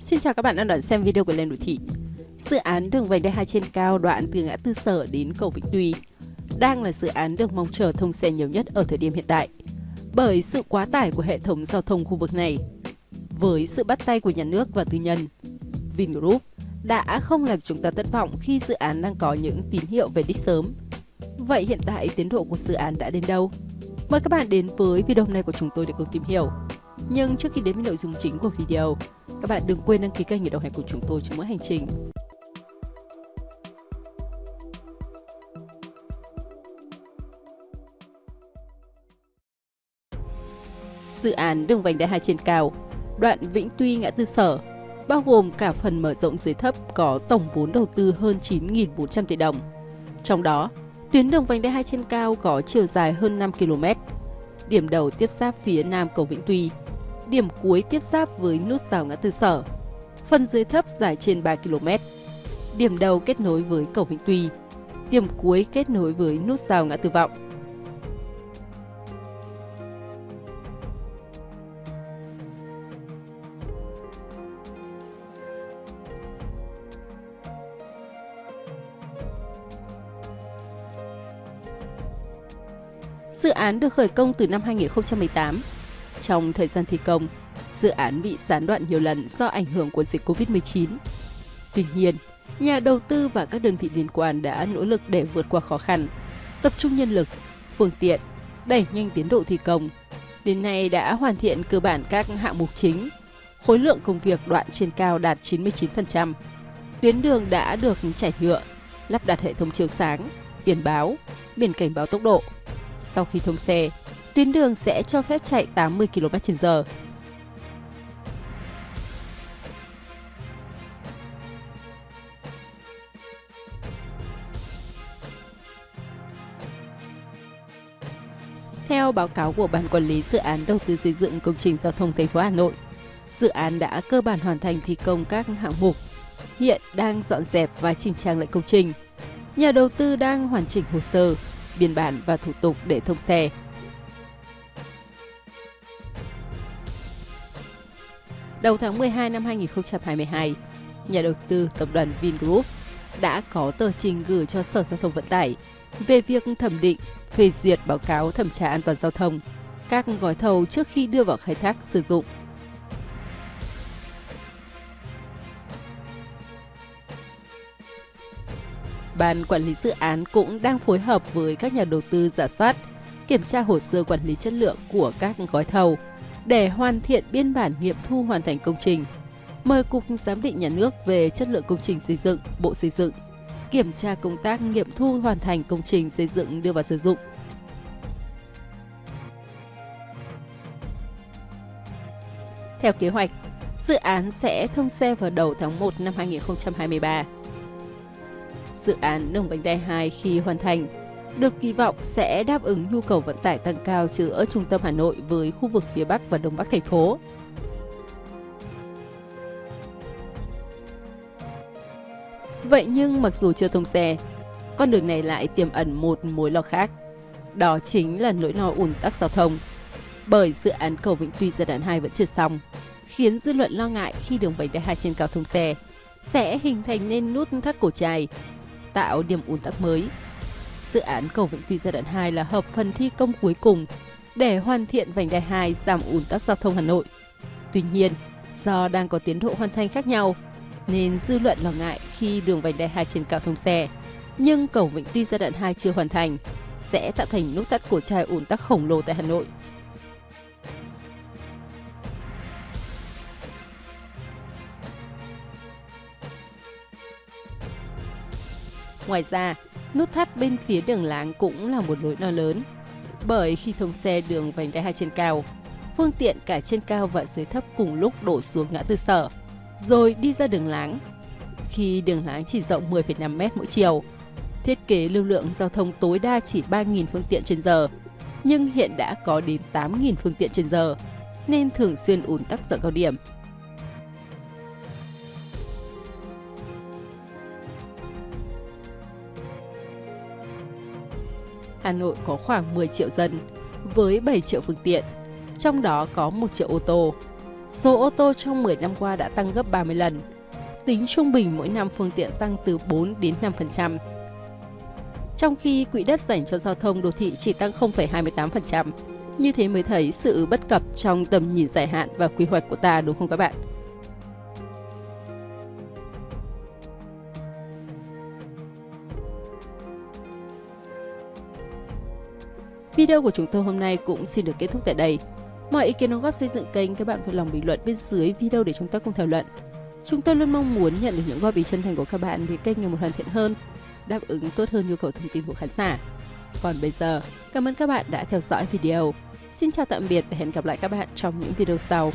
Xin chào các bạn đang đón xem video của Lên Đô Thị. Dự án đường vành đai 2 trên cao đoạn từ ngã tư sở đến cầu Vĩnh Tuy đang là dự án được mong chờ thông xe nhiều nhất ở thời điểm hiện tại bởi sự quá tải của hệ thống giao thông khu vực này. Với sự bắt tay của nhà nước và tư nhân, Vingroup đã không làm chúng ta thất vọng khi dự án đang có những tín hiệu về đích sớm. Vậy hiện tại tiến độ của dự án đã đến đâu? Mời các bạn đến với video này của chúng tôi để cùng tìm hiểu. Nhưng trước khi đến với nội dung chính của video, các bạn đừng quên đăng ký kênh để đồng hành cùng chúng tôi trong mỗi hành trình. Dự án đường vành đai 2 trên cao, đoạn Vĩnh Tuy ngã tư sở, bao gồm cả phần mở rộng dưới thấp có tổng vốn đầu tư hơn 9.400 tỷ đồng. Trong đó, tuyến đường vành đai 2 trên cao có chiều dài hơn 5 km. Điểm đầu tiếp giáp phía nam cầu Vĩnh Tuy, điểm cuối tiếp giáp với nút rào ngã tư sở. Phần dưới thấp dài trên 3 km. Điểm đầu kết nối với cầu Vĩnh Tuy, điểm cuối kết nối với nút rào ngã tư vọng. Dự án được khởi công từ năm 2018. Trong thời gian thi công, dự án bị gián đoạn nhiều lần do ảnh hưởng của dịch Covid-19. Tuy nhiên, nhà đầu tư và các đơn vị liên quan đã nỗ lực để vượt qua khó khăn, tập trung nhân lực, phương tiện, đẩy nhanh tiến độ thi công. Đến nay đã hoàn thiện cơ bản các hạng mục chính, khối lượng công việc đoạn trên cao đạt 99%. Tuyến đường đã được trải nhựa, lắp đặt hệ thống chiếu sáng, biển báo, biển cảnh báo tốc độ, sau khi thông xe, tuyến đường sẽ cho phép chạy 80 km/h. Theo báo cáo của Ban Quản lý Dự án Đầu tư xây dựng công trình giao thông thành phố Hà Nội, dự án đã cơ bản hoàn thành thi công các hạng mục, hiện đang dọn dẹp và chỉnh trang lại công trình. Nhà đầu tư đang hoàn chỉnh hồ sơ, biên bản và thủ tục để thông xe. Đầu tháng 12 năm 2022, nhà đầu tư tập đoàn Vingroup đã có tờ trình gửi cho Sở Giao thông Vận tải về việc thẩm định, phê duyệt báo cáo thẩm tra an toàn giao thông các gói thầu trước khi đưa vào khai thác sử dụng. Ban quản lý dự án cũng đang phối hợp với các nhà đầu tư giả soát, kiểm tra hồ sơ quản lý chất lượng của các gói thầu để hoàn thiện biên bản nghiệm thu hoàn thành công trình. Mời Cục Giám định Nhà nước về chất lượng công trình xây dựng, Bộ Xây dựng, kiểm tra công tác nghiệm thu hoàn thành công trình xây dựng đưa vào sử dụng. Theo kế hoạch, dự án sẽ thông xe vào đầu tháng 1 năm 2023 dự án đường vành đai 2 khi hoàn thành được kỳ vọng sẽ đáp ứng nhu cầu vận tải tăng cao giữa trung tâm Hà Nội với khu vực phía Bắc và Đông Bắc thành phố. Vậy nhưng mặc dù chưa thông xe, con đường này lại tiềm ẩn một mối lo khác. Đó chính là nỗi lo ùn tắc giao thông. Bởi dự án cầu Vĩnh Tuy giai đoạn 2 vẫn chưa xong, khiến dư luận lo ngại khi đường vành đai 2 trên cao thông xe sẽ hình thành nên nút thắt cổ chai tạo điểm ùn tắc mới. Dự án cầu Vĩnh Tuy giai đoạn 2 là hợp phần thi công cuối cùng để hoàn thiện vành đai 2 giảm ùn tắc giao thông Hà Nội. Tuy nhiên, do đang có tiến độ hoàn thành khác nhau, nên dư luận lo ngại khi đường vành đai 2 trên cao thông xe, nhưng cầu Vĩnh Tuy giai đoạn 2 chưa hoàn thành, sẽ tạo thành nút thắt cổ trai ùn tắc khổng lồ tại Hà Nội. Ngoài ra, nút thắt bên phía đường láng cũng là một nỗi lo lớn. Bởi khi thông xe đường vành đai 2 trên cao, phương tiện cả trên cao và dưới thấp cùng lúc đổ xuống ngã tư sở, rồi đi ra đường láng. Khi đường láng chỉ rộng 10,5 m mỗi chiều, thiết kế lưu lượng giao thông tối đa chỉ 3.000 phương tiện trên giờ, nhưng hiện đã có đến 8.000 phương tiện trên giờ, nên thường xuyên ùn tắc giờ cao điểm. Hà Nội có khoảng 10 triệu dân với 7 triệu phương tiện, trong đó có 1 triệu ô tô. Số ô tô trong 10 năm qua đã tăng gấp 30 lần. Tính trung bình mỗi năm phương tiện tăng từ 4 đến 5%. Trong khi quỹ đất dành cho giao thông đô thị chỉ tăng 0,28%. Như thế mới thấy sự bất cập trong tầm nhìn dài hạn và quy hoạch của ta đúng không các bạn? Video của chúng tôi hôm nay cũng xin được kết thúc tại đây. Mọi ý kiến đóng góp xây dựng kênh các bạn vui lòng bình luận bên dưới video để chúng ta cùng thảo luận. Chúng tôi luôn mong muốn nhận được những góp ý chân thành của các bạn để kênh ngày một hoàn thiện hơn, đáp ứng tốt hơn nhu cầu thông tin của khán giả. Còn bây giờ, cảm ơn các bạn đã theo dõi video. Xin chào tạm biệt và hẹn gặp lại các bạn trong những video sau.